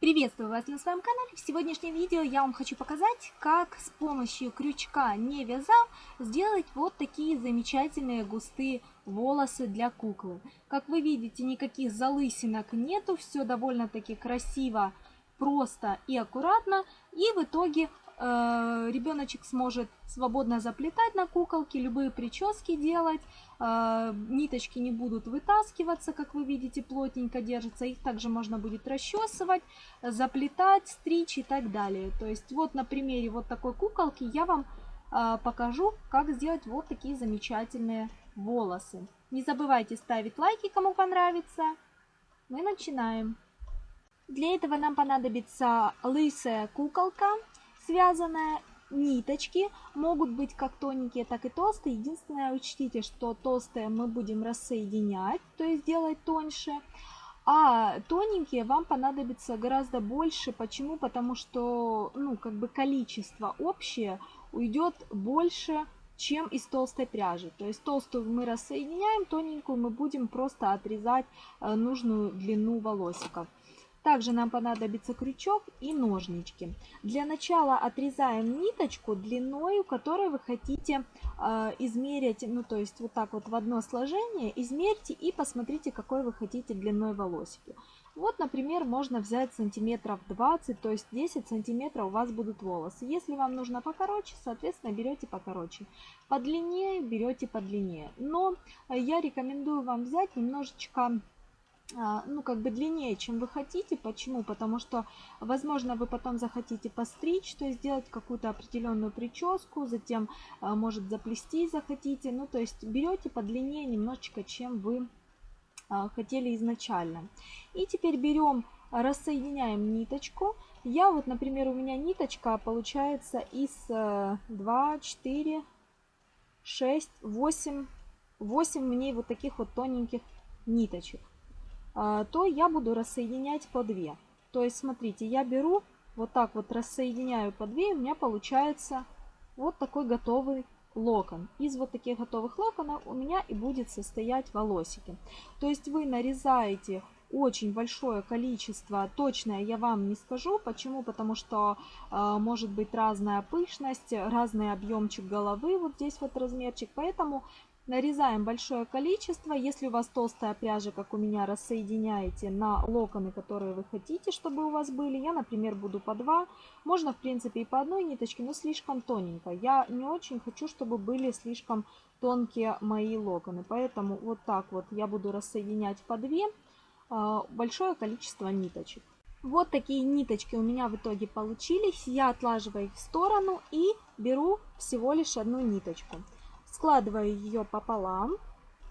Приветствую вас на своем канале. В сегодняшнем видео я вам хочу показать, как с помощью крючка не вязав сделать вот такие замечательные густые волосы для куклы. Как вы видите, никаких залысинок нету, все довольно-таки красиво, просто и аккуратно. И в итоге ребеночек сможет свободно заплетать на куколке, любые прически делать, э, ниточки не будут вытаскиваться, как вы видите, плотненько держатся, их также можно будет расчесывать, заплетать, стричь и так далее. То есть вот на примере вот такой куколки я вам э, покажу, как сделать вот такие замечательные волосы. Не забывайте ставить лайки, кому понравится. Мы начинаем. Для этого нам понадобится лысая куколка, связанная. Ниточки могут быть как тоненькие, так и толстые. Единственное, учтите, что толстые мы будем рассоединять, то есть делать тоньше. А тоненькие вам понадобится гораздо больше. Почему? Потому что, ну, как бы количество общее уйдет больше, чем из толстой пряжи. То есть толстую мы рассоединяем, тоненькую мы будем просто отрезать э, нужную длину волосиков. Также нам понадобится крючок и ножнички. Для начала отрезаем ниточку длиною, которой вы хотите э, измерить, ну то есть вот так вот в одно сложение, измерьте и посмотрите, какой вы хотите длиной волосики. Вот, например, можно взять сантиметров 20, то есть 10 сантиметров у вас будут волосы. Если вам нужно покороче, соответственно, берете покороче. Подлиннее берете подлиннее. Но я рекомендую вам взять немножечко ну, как бы длиннее, чем вы хотите. Почему? Потому что, возможно, вы потом захотите постричь, то есть сделать какую-то определенную прическу, затем, а, может, заплести захотите. Ну, то есть берете подлиннее немножечко, чем вы а, хотели изначально. И теперь берем, рассоединяем ниточку. Я вот, например, у меня ниточка получается из 2, 4, 6, 8, 8 мне вот таких вот тоненьких ниточек. А, то я буду рассоединять по 2. То есть, смотрите, я беру, вот так вот рассоединяю по 2, у меня получается вот такой готовый локон. Из вот таких готовых локонов у меня и будет состоять волосики. То есть вы нарезаете очень большое количество, точное я вам не скажу. Почему? Потому что э, может быть разная пышность, разный объемчик головы, вот здесь вот размерчик. Поэтому Нарезаем большое количество. Если у вас толстая пряжа, как у меня, рассоединяете на локоны, которые вы хотите, чтобы у вас были. Я, например, буду по два. Можно, в принципе, и по одной ниточке, но слишком тоненько. Я не очень хочу, чтобы были слишком тонкие мои локоны. Поэтому вот так вот я буду рассоединять по две а, большое количество ниточек. Вот такие ниточки у меня в итоге получились. Я отлаживаю их в сторону и беру всего лишь одну ниточку. Складываю ее пополам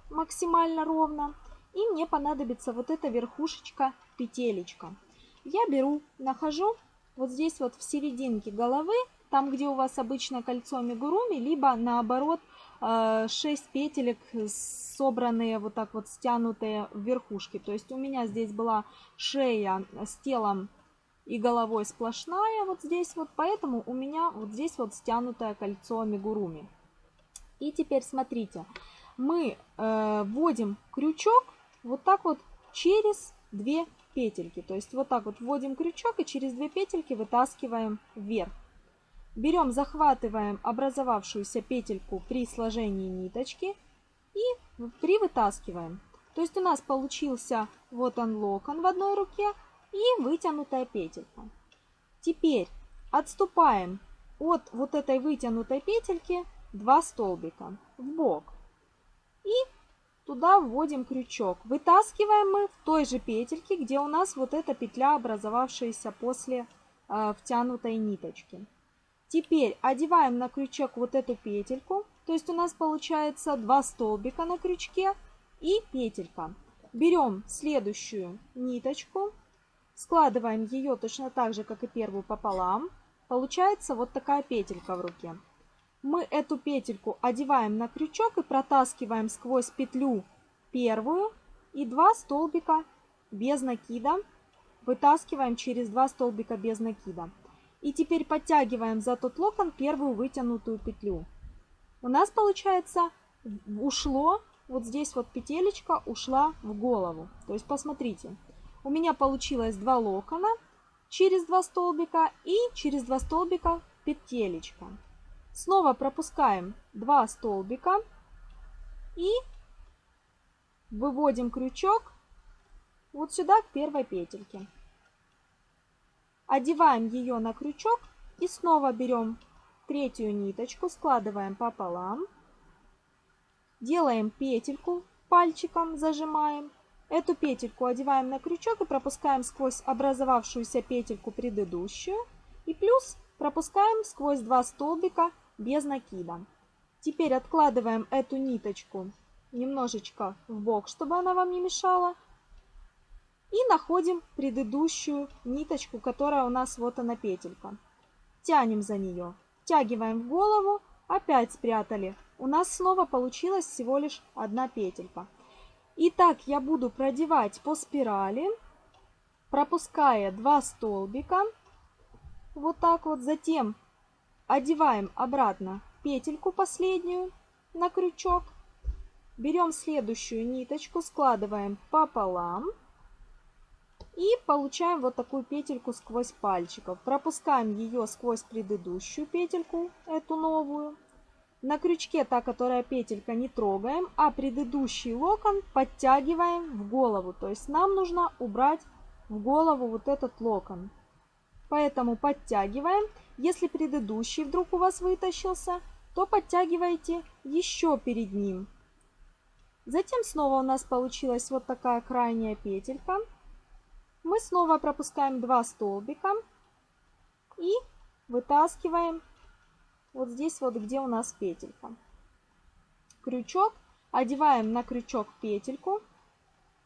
максимально ровно. И мне понадобится вот эта верхушечка петелечка. Я беру, нахожу вот здесь вот в серединке головы, там где у вас обычно кольцо мигуруми, либо наоборот 6 э, петелек собранные вот так вот стянутые в верхушке. То есть у меня здесь была шея с телом и головой сплошная вот здесь вот, поэтому у меня вот здесь вот стянутое кольцо мигуруми. И теперь смотрите, мы э, вводим крючок вот так вот через две петельки. То есть вот так вот вводим крючок и через две петельки вытаскиваем вверх. Берем, захватываем образовавшуюся петельку при сложении ниточки и привытаскиваем. То есть у нас получился вот он локон в одной руке и вытянутая петелька. Теперь отступаем от вот этой вытянутой петельки 2 столбика в бок. И туда вводим крючок. Вытаскиваем мы в той же петельке, где у нас вот эта петля, образовавшаяся после э, втянутой ниточки. Теперь одеваем на крючок вот эту петельку. То есть у нас получается 2 столбика на крючке и петелька. Берем следующую ниточку, складываем ее точно так же, как и первую пополам. Получается вот такая петелька в руке мы эту петельку одеваем на крючок и протаскиваем сквозь петлю первую и 2 столбика без накида. Вытаскиваем через 2 столбика без накида. И теперь подтягиваем за тот локон первую вытянутую петлю. У нас получается ушло, вот здесь вот петелечка ушла в голову. То есть посмотрите, у меня получилось два локона через 2 столбика и через 2 столбика петелечка. Снова пропускаем 2 столбика и выводим крючок вот сюда к первой петельке. Одеваем ее на крючок и снова берем третью ниточку, складываем пополам, делаем петельку, пальчиком зажимаем. Эту петельку одеваем на крючок и пропускаем сквозь образовавшуюся петельку предыдущую. И плюс пропускаем сквозь два столбика без накида. Теперь откладываем эту ниточку немножечко в бок, чтобы она вам не мешала. И находим предыдущую ниточку, которая у нас вот она петелька. Тянем за нее, втягиваем в голову, опять спрятали. У нас снова получилась всего лишь одна петелька. Итак, я буду продевать по спирали, пропуская 2 столбика. Вот так вот. Затем одеваем обратно петельку последнюю на крючок. Берем следующую ниточку, складываем пополам. И получаем вот такую петельку сквозь пальчиков. Пропускаем ее сквозь предыдущую петельку, эту новую. На крючке та, которая петелька, не трогаем, а предыдущий локон подтягиваем в голову. То есть нам нужно убрать в голову вот этот локон. Поэтому подтягиваем. Если предыдущий вдруг у вас вытащился, то подтягивайте еще перед ним. Затем снова у нас получилась вот такая крайняя петелька. Мы снова пропускаем 2 столбика и вытаскиваем вот здесь вот, где у нас петелька. Крючок, одеваем на крючок петельку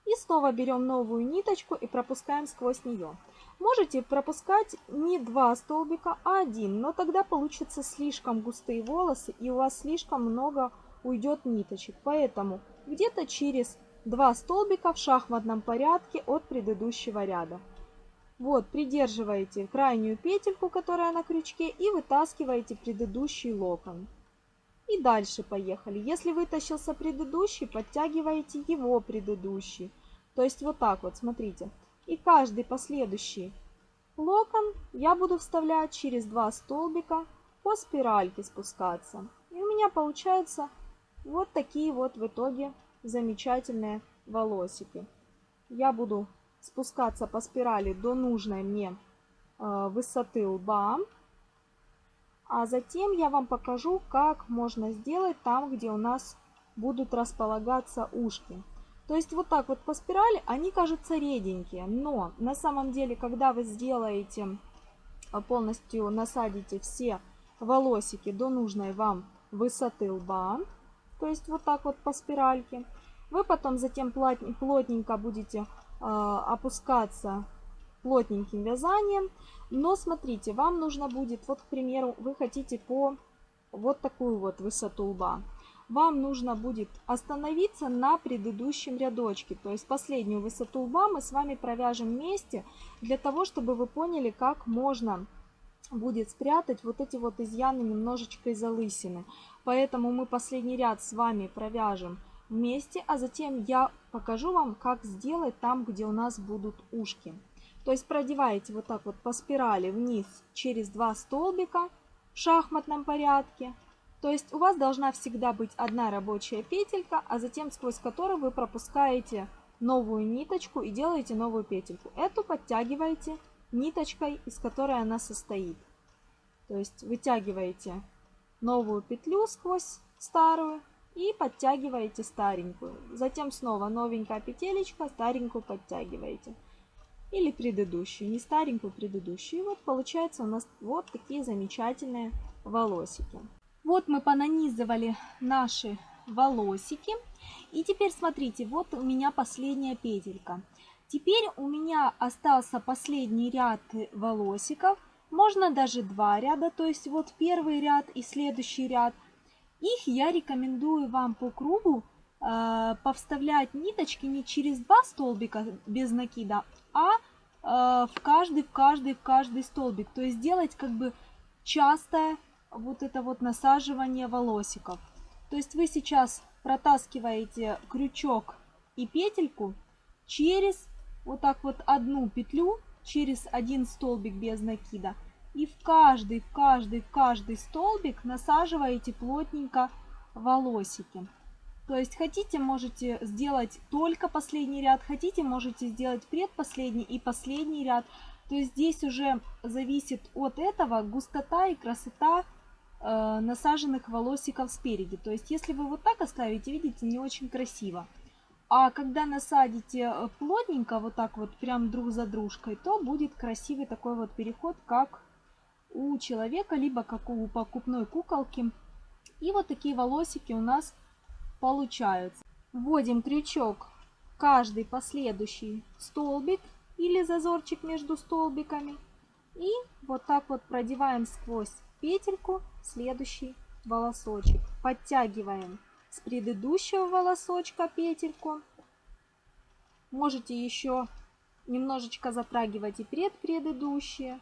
и снова берем новую ниточку и пропускаем сквозь нее. Можете пропускать не два столбика, а один, но тогда получится слишком густые волосы и у вас слишком много уйдет ниточек. Поэтому где-то через два столбика в шахматном порядке от предыдущего ряда. Вот, придерживаете крайнюю петельку, которая на крючке, и вытаскиваете предыдущий локон. И дальше поехали. Если вытащился предыдущий, подтягиваете его предыдущий. То есть вот так вот, смотрите. И каждый последующий локон я буду вставлять через два столбика по спиральке спускаться. И у меня получаются вот такие вот в итоге замечательные волосики. Я буду спускаться по спирали до нужной мне э, высоты лба. А затем я вам покажу, как можно сделать там, где у нас будут располагаться ушки. То есть вот так вот по спирали они кажутся реденькие, но на самом деле, когда вы сделаете, э, полностью насадите все волосики до нужной вам высоты лба, то есть вот так вот по спиральке, вы потом затем плотненько будете а, опускаться плотненьким вязанием. Но смотрите, вам нужно будет, вот, к примеру, вы хотите по вот такую вот высоту лба. Вам нужно будет остановиться на предыдущем рядочке. То есть последнюю высоту лба мы с вами провяжем вместе, для того, чтобы вы поняли, как можно будет спрятать вот эти вот изъяны немножечко из залысины. Поэтому мы последний ряд с вами провяжем вместе, а затем я покажу вам, как сделать там, где у нас будут ушки. То есть продеваете вот так вот по спирали вниз через два столбика в шахматном порядке. То есть у вас должна всегда быть одна рабочая петелька, а затем сквозь которую вы пропускаете новую ниточку и делаете новую петельку. Эту подтягиваете ниточкой, из которой она состоит. То есть вытягиваете новую петлю сквозь старую и подтягиваете старенькую. Затем снова новенькая петелечка, старенькую подтягиваете. Или предыдущую, не старенькую, предыдущую. И вот получается у нас вот такие замечательные волосики. Вот мы понанизывали наши волосики. И теперь смотрите, вот у меня последняя петелька. Теперь у меня остался последний ряд волосиков. Можно даже два ряда, то есть вот первый ряд и следующий ряд. Их я рекомендую вам по кругу э, повставлять ниточки не через два столбика без накида, а в каждый, в каждый, в каждый столбик. То есть делать как бы частое вот это вот насаживание волосиков. То есть вы сейчас протаскиваете крючок и петельку через вот так вот одну петлю через один столбик без накида. И в каждый, в каждый, в каждый столбик насаживаете плотненько волосики. То есть хотите, можете сделать только последний ряд, хотите, можете сделать предпоследний и последний ряд. То есть здесь уже зависит от этого густота и красота э, насаженных волосиков спереди. То есть если вы вот так оставите, видите, не очень красиво. А когда насадите э, плотненько, вот так вот прям друг за дружкой, то будет красивый такой вот переход, как у человека, либо как у покупной куколки. И вот такие волосики у нас получаются. Вводим крючок каждый последующий столбик или зазорчик между столбиками. И вот так вот продеваем сквозь петельку следующий волосочек. Подтягиваем с предыдущего волосочка петельку. Можете еще немножечко затрагивать и предпредыдущие.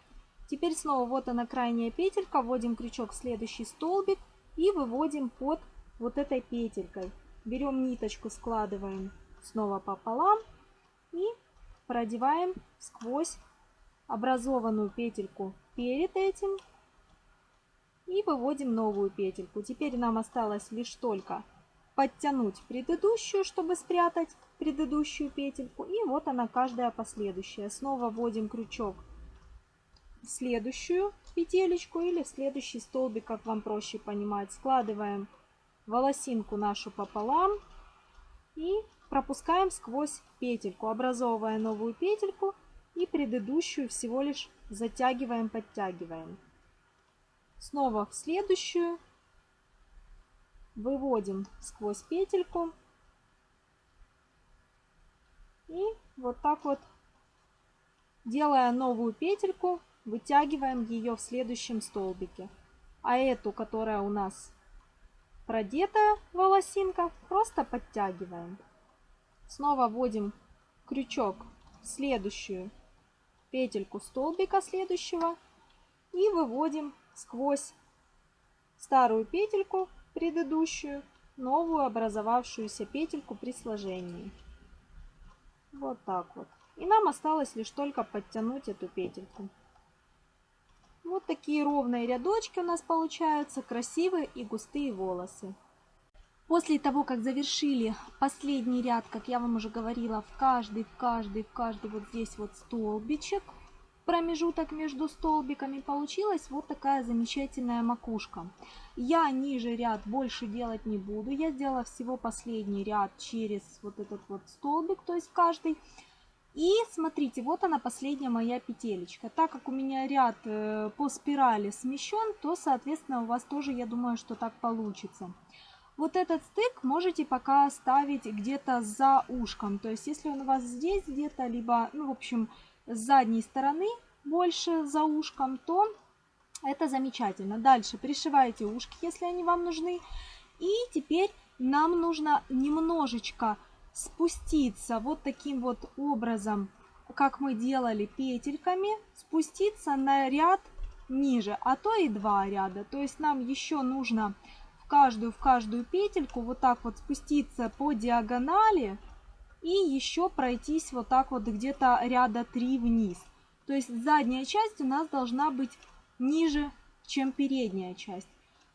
Теперь снова вот она крайняя петелька, вводим крючок в следующий столбик и выводим под вот этой петелькой. Берем ниточку, складываем снова пополам и продеваем сквозь образованную петельку перед этим и выводим новую петельку. Теперь нам осталось лишь только подтянуть предыдущую, чтобы спрятать предыдущую петельку. И вот она каждая последующая. Снова вводим крючок в следующую петелечку или в следующий столбик, как вам проще понимать. Складываем волосинку нашу пополам и пропускаем сквозь петельку, образовывая новую петельку и предыдущую всего лишь затягиваем, подтягиваем. Снова в следующую. Выводим сквозь петельку. И вот так вот делая новую петельку вытягиваем ее в следующем столбике. А эту которая у нас продетая волосинка просто подтягиваем снова вводим крючок в следующую петельку столбика следующего и выводим сквозь старую петельку предыдущую новую образовавшуюся петельку при сложении. Вот так вот. И нам осталось лишь только подтянуть эту петельку. Вот такие ровные рядочки у нас получаются, красивые и густые волосы. После того, как завершили последний ряд, как я вам уже говорила, в каждый, в каждый, в каждый вот здесь вот столбичек, промежуток между столбиками, получилась вот такая замечательная макушка. Я ниже ряд больше делать не буду, я сделала всего последний ряд через вот этот вот столбик, то есть каждый. И смотрите, вот она последняя моя петелечка. Так как у меня ряд э, по спирали смещен, то, соответственно, у вас тоже, я думаю, что так получится. Вот этот стык можете пока ставить где-то за ушком. То есть, если он у вас здесь где-то, либо, ну, в общем, с задней стороны больше за ушком, то это замечательно. Дальше пришиваете ушки, если они вам нужны. И теперь нам нужно немножечко спуститься вот таким вот образом, как мы делали петельками, спуститься на ряд ниже, а то и два ряда. То есть нам еще нужно в каждую, в каждую петельку вот так вот спуститься по диагонали и еще пройтись вот так вот где-то ряда 3 вниз. То есть задняя часть у нас должна быть ниже, чем передняя часть.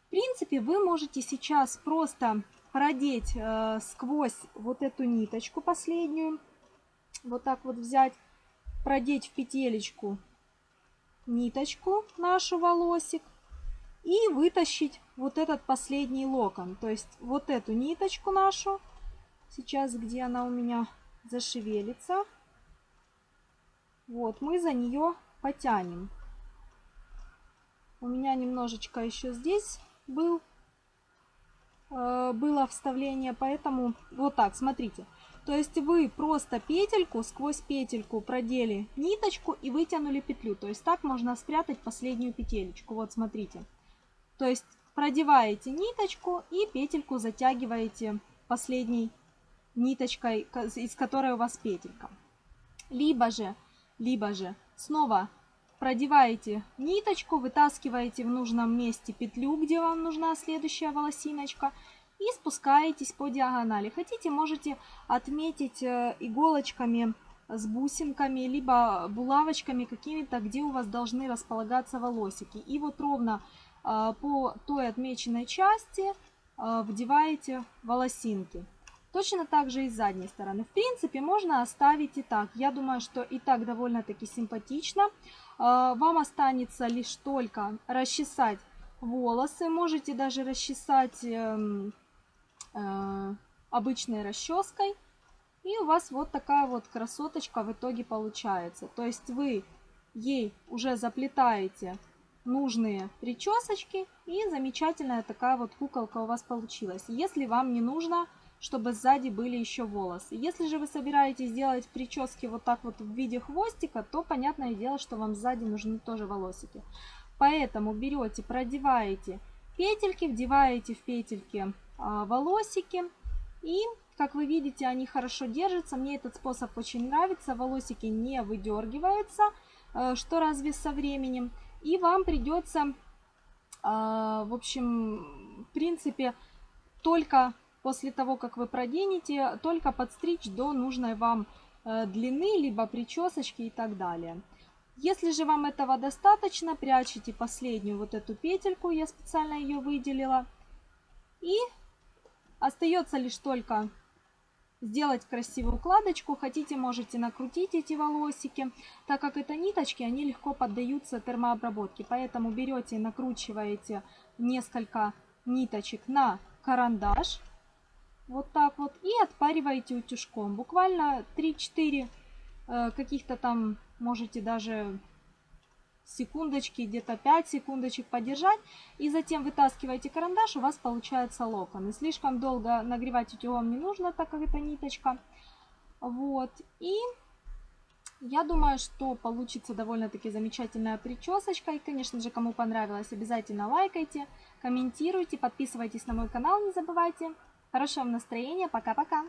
В принципе, вы можете сейчас просто продеть э, сквозь вот эту ниточку последнюю, вот так вот взять, продеть в петелечку ниточку нашу волосик и вытащить вот этот последний локон. То есть вот эту ниточку нашу Сейчас, где она у меня зашевелится, вот, мы за нее потянем. У меня немножечко еще здесь был, было вставление, поэтому вот так, смотрите. То есть вы просто петельку, сквозь петельку продели ниточку и вытянули петлю. То есть так можно спрятать последнюю петелечку. Вот смотрите. То есть продеваете ниточку и петельку затягиваете последней ниточкой, из которой у вас петелька. Либо же, либо же снова продеваете ниточку, вытаскиваете в нужном месте петлю, где вам нужна следующая волосиночка, и спускаетесь по диагонали. Хотите, можете отметить э, иголочками с бусинками, либо булавочками какими-то, где у вас должны располагаться волосики. И вот ровно а, по той отмеченной части а, вдеваете волосинки. Точно так же и с задней стороны. В принципе, можно оставить и так. Я думаю, что и так довольно-таки симпатично. А, вам останется лишь только расчесать волосы. Можете даже расчесать эм, э, обычной расческой. И у вас вот такая вот красоточка в итоге получается. То есть вы ей уже заплетаете нужные причесочки и замечательная такая вот куколка у вас получилась. Если вам не нужно, чтобы сзади были еще волосы. Если же вы собираетесь сделать прически вот так вот в виде хвостика, то понятное дело, что вам сзади нужны тоже волосики. Поэтому берете, продеваете петельки, вдеваете в петельки а, волосики и как вы видите, они хорошо держатся. Мне этот способ очень нравится. Волосики не выдергиваются, э, что разве со временем. И вам придется, а, в общем, в принципе, только после того, как вы проденете, только подстричь до нужной вам э, длины, либо причесочки и так далее. Если же вам этого достаточно, прячете последнюю вот эту петельку, я специально ее выделила. И остается лишь только сделать красивую укладочку. Хотите, можете накрутить эти волосики. Так как это ниточки, они легко поддаются термообработке. Поэтому берете и накручиваете несколько ниточек на карандаш. Вот так вот. И отпариваете утюжком. Буквально 3-4 э, каких-то там, можете даже секундочки, где-то 5 секундочек подержать. И затем вытаскиваете карандаш, у вас получается локон. И слишком долго нагревать утюгом не нужно, так как это ниточка. Вот. И я думаю, что получится довольно-таки замечательная причесочка. И, конечно же, кому понравилось, обязательно лайкайте, комментируйте, подписывайтесь на мой канал, не забывайте. Хорошего настроения, пока-пока!